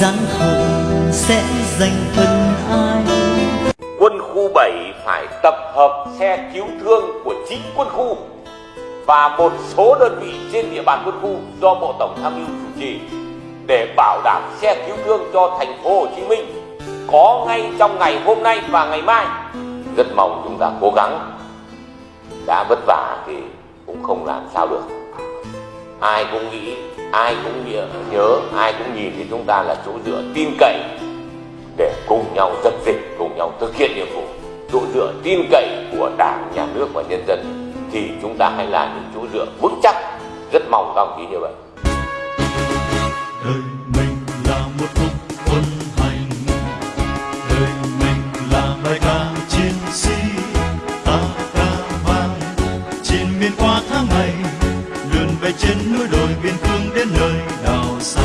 gian khổ sẽ dành phần ai quân khu 7 phải tập hợp xe cứu thương của chính quân khu và một số đơn vị trên địa bàn quân khu do Bộ Tổng tham mưu chủ trì để bảo đảm xe cứu thương cho thành phố Hồ Chí Minh có ngay trong ngày hôm nay và ngày mai. Rất mong chúng ta cố gắng. Đã vất vả thì cũng không làm sao được. Ai cũng nghĩ, ai cũng nhớ, ai cũng nhìn thì chúng ta là chỗ dựa tin cậy để cùng nhau dập dịch, cùng nhau thực hiện nhiệm vụ. Chỗ dựa tin cậy của Đảng, Nhà nước và nhân dân thì chúng ta hãy là những chỗ dựa vững chắc. Rất mong các ông chí như vậy. Về trên núi đồi biên cương đến nơi nào xa.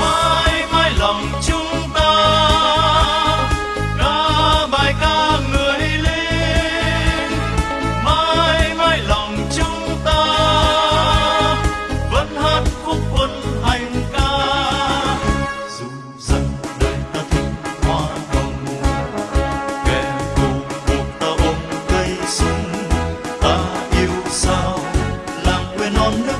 Mãi mãi lòng chúng ta ca bài ca người lính mãi mãi lòng chúng ta, vẫn hát khúc quân hành ca. Dù rằng đời ta thích hoa hồng, kẻ thù buộc ta ôm cây súng ta yêu sao? on